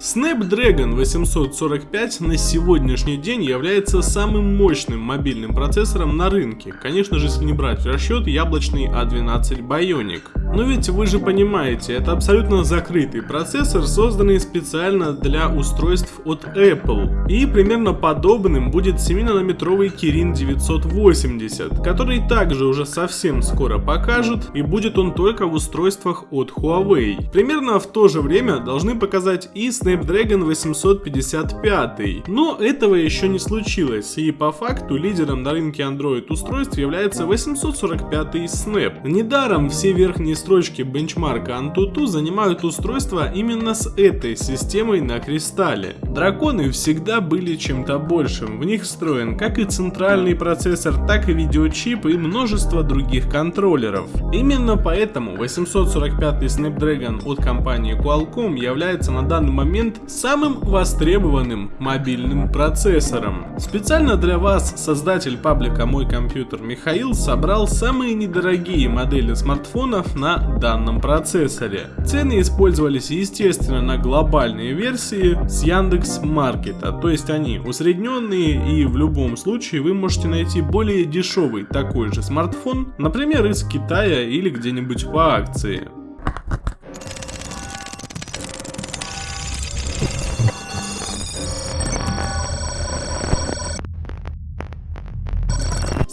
Snapdragon 845 на сегодняшний день является самым мощным мобильным процессором на рынке, конечно же если не брать в расчет яблочный A12 Bionic. Но ведь вы же понимаете, это абсолютно закрытый процессор, созданный специально для устройств от Apple. И примерно подобным будет 7-нанометровый Kirin 980, который также уже совсем скоро покажут, и будет он только в устройствах от Huawei. Примерно в то же время должны показать и Snapdragon 855, но этого еще не случилось, и по факту лидером на рынке Android устройств является 845 Snap. Недаром все верхние строчки бенчмарка Antutu занимают устройства именно с этой системой на кристалле. Драконы всегда были чем-то большим, в них встроен как и центральный процессор, так и видеочип и множество других контроллеров. Именно поэтому 845 Snapdragon от компании Qualcomm является на данный момент самым востребованным мобильным процессором. Специально для вас создатель паблика «Мой компьютер» Михаил собрал самые недорогие модели смартфонов на данном процессоре. Цены использовались естественно на глобальные версии с Яндекс Маркета, то есть они усредненные и в любом случае вы можете найти более дешевый такой же смартфон, например из Китая или где-нибудь по акции.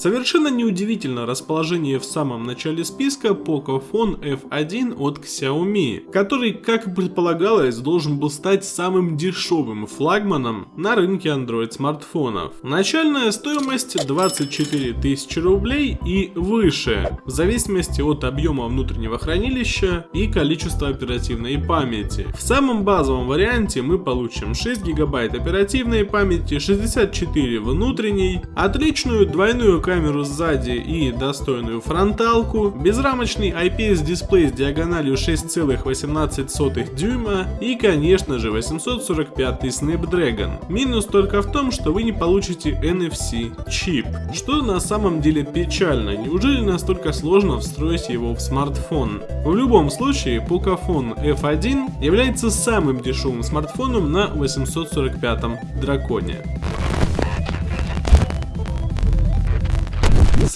Совершенно неудивительно расположение в самом начале списка Pocophone F1 от Xiaomi, который, как предполагалось, должен был стать самым дешевым флагманом на рынке Android смартфонов. Начальная стоимость 24 тысячи рублей и выше, в зависимости от объема внутреннего хранилища и количества оперативной памяти. В самом базовом варианте мы получим 6 гигабайт оперативной памяти, 64 внутренней, отличную двойную камеру сзади и достойную фронталку, безрамочный IPS дисплей с диагональю 6,18 дюйма и конечно же 845 Snapdragon. Минус только в том, что вы не получите NFC чип, что на самом деле печально, неужели настолько сложно встроить его в смартфон? В любом случае Pocophone F1 является самым дешевым смартфоном на 845 драконе.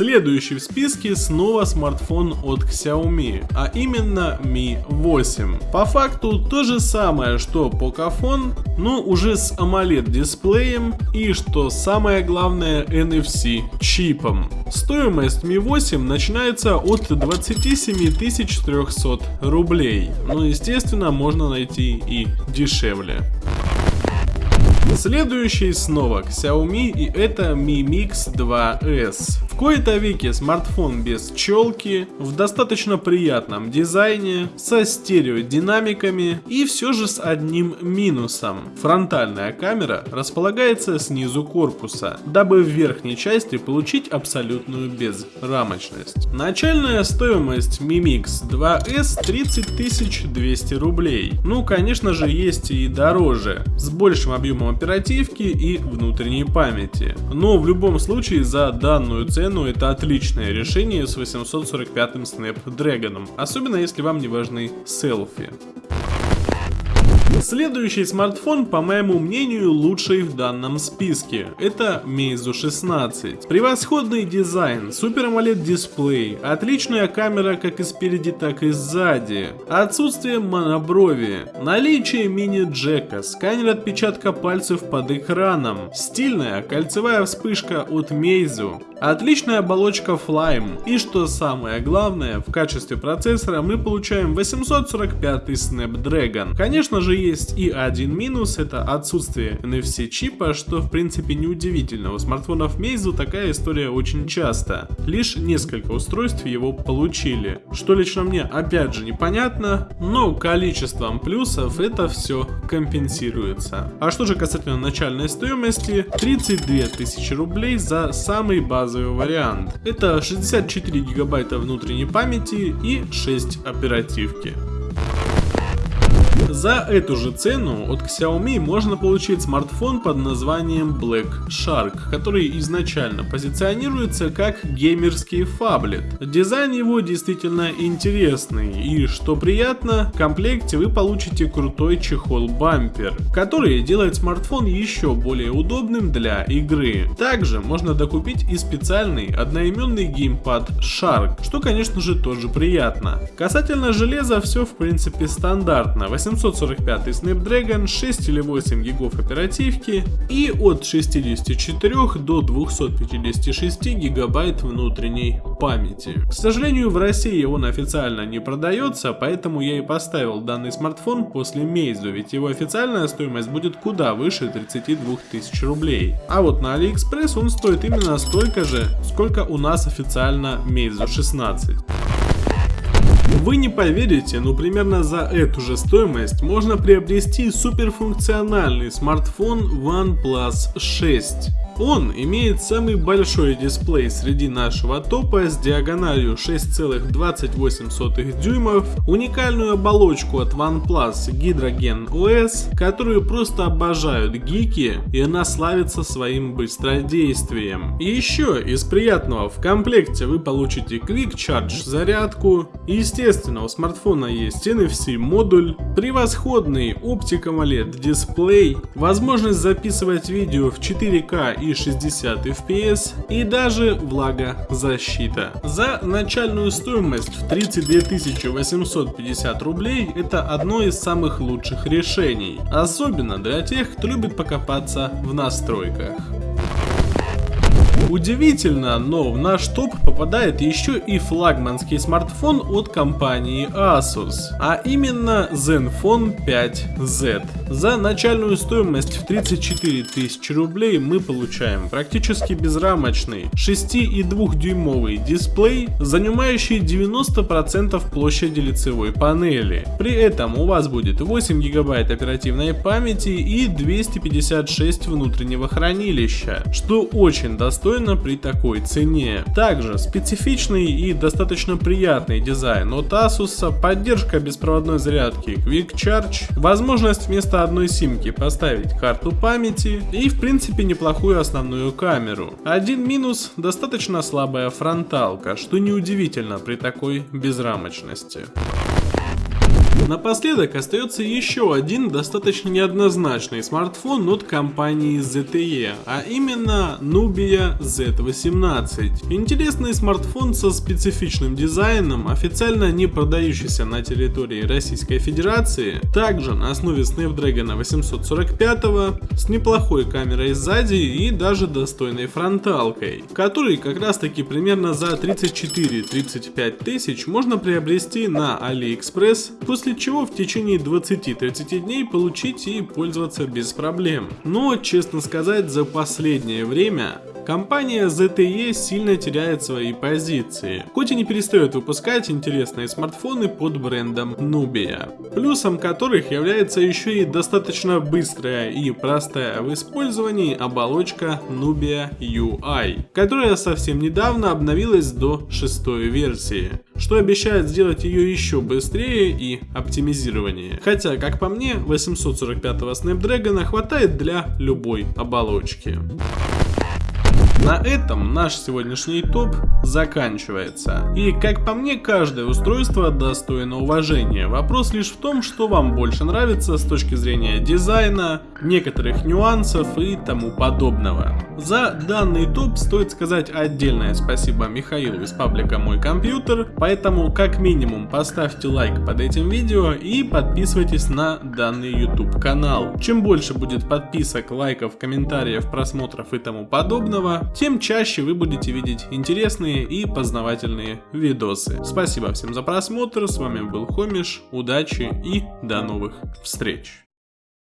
Следующий в списке снова смартфон от Xiaomi, а именно Mi 8. По факту то же самое, что Pocophone, но уже с AMOLED дисплеем и, что самое главное, NFC чипом. Стоимость Mi 8 начинается от 27 300 рублей, но естественно можно найти и дешевле. Следующий снова Xiaomi и это Mi Mix 2S. В кои-то веке смартфон без челки, в достаточно приятном дизайне, со стереодинамиками и все же с одним минусом. Фронтальная камера располагается снизу корпуса, дабы в верхней части получить абсолютную безрамочность. Начальная стоимость Mi Mix 2S 30 200 рублей. Ну конечно же есть и дороже, с большим объемом оперативки и внутренней памяти. Но в любом случае за данную цену это отличное решение с 845 Snapdragon, особенно если вам не важны селфи. Следующий смартфон, по моему мнению, лучший в данном списке. Это Meizu 16. Превосходный дизайн, Super AMOLED дисплей, отличная камера как и спереди, так и сзади, отсутствие моноброви, наличие мини-джека, сканер отпечатка пальцев под экраном, стильная кольцевая вспышка от Meizu, отличная оболочка Flyme и что самое главное, в качестве процессора мы получаем 845 Snapdragon. Конечно же есть и один минус, это отсутствие NFC чипа, что в принципе неудивительно, у смартфонов Meizu такая история очень часто. Лишь несколько устройств его получили, что лично мне опять же непонятно, но количеством плюсов это все компенсируется. А что же касательно начальной стоимости, 32 тысячи рублей за самый базовый вариант. Это 64 гигабайта внутренней памяти и 6 оперативки. За эту же цену от Xiaomi можно получить смартфон под названием Black Shark, который изначально позиционируется как геймерский фаблет. Дизайн его действительно интересный и, что приятно, в комплекте вы получите крутой чехол-бампер, который делает смартфон еще более удобным для игры. Также можно докупить и специальный одноименный геймпад Shark, что конечно же тоже приятно. Касательно железа все в принципе стандартно. 845 Snapdragon, 6 или 8 гигов оперативки и от 64 до 256 гигабайт внутренней памяти. К сожалению в России он официально не продается, поэтому я и поставил данный смартфон после Meizu, ведь его официальная стоимость будет куда выше 32 тысяч рублей. А вот на AliExpress он стоит именно столько же, сколько у нас официально Meizu 16. Вы не поверите, но примерно за эту же стоимость можно приобрести суперфункциональный смартфон OnePlus 6. Он имеет самый большой дисплей среди нашего топа с диагональю 6,28 дюймов, уникальную оболочку от OnePlus Hydrogen OS, которую просто обожают гики и она славится своим быстродействием. И еще из приятного в комплекте вы получите Quick Charge зарядку, естественно у смартфона есть NFC модуль, превосходный Optic AMOLED дисплей, возможность записывать видео в 4К и 60 FPS и даже влагозащита. За начальную стоимость в 32 850 рублей это одно из самых лучших решений, особенно для тех, кто любит покопаться в настройках. Удивительно, но в наш топ попадает еще и флагманский смартфон от компании Asus, а именно Zenfone 5Z. За начальную стоимость в 34 тысячи рублей мы получаем практически безрамочный 6,2 дюймовый дисплей, занимающий 90% площади лицевой панели. При этом у вас будет 8 гигабайт оперативной памяти и 256 внутреннего хранилища, что очень достойно при такой цене. Также специфичный и достаточно приятный дизайн от Asus, поддержка беспроводной зарядки Quick Charge, возможность вместо одной симки поставить карту памяти и в принципе неплохую основную камеру. Один минус достаточно слабая фронталка, что неудивительно при такой безрамочности. Напоследок остается еще один достаточно неоднозначный смартфон от компании ZTE, а именно Nubia Z18. Интересный смартфон со специфичным дизайном, официально не продающийся на территории Российской Федерации, также на основе Snapdragon 845, с неплохой камерой сзади и даже достойной фронталкой, который как раз таки примерно за 34-35 тысяч можно приобрести на AliExpress, после чего в течение 20-30 дней получить и пользоваться без проблем. Но, честно сказать, за последнее время Компания ZTE сильно теряет свои позиции, хоть и не перестает выпускать интересные смартфоны под брендом Nubia, плюсом которых является еще и достаточно быстрая и простая в использовании оболочка Nubia UI, которая совсем недавно обновилась до шестой версии, что обещает сделать ее еще быстрее и оптимизированнее. Хотя, как по мне, 845 Snapdragon хватает для любой оболочки. На этом наш сегодняшний топ заканчивается. И как по мне, каждое устройство достойно уважения. Вопрос лишь в том, что вам больше нравится с точки зрения дизайна, некоторых нюансов и тому подобного. За данный топ стоит сказать отдельное спасибо Михаилу из паблика Мой Компьютер, поэтому как минимум поставьте лайк под этим видео и подписывайтесь на данный YouTube канал. Чем больше будет подписок, лайков, комментариев, просмотров и тому подобного, тем чаще вы будете видеть интересные и познавательные видосы. Спасибо всем за просмотр, с вами был Хомиш, удачи и до новых встреч.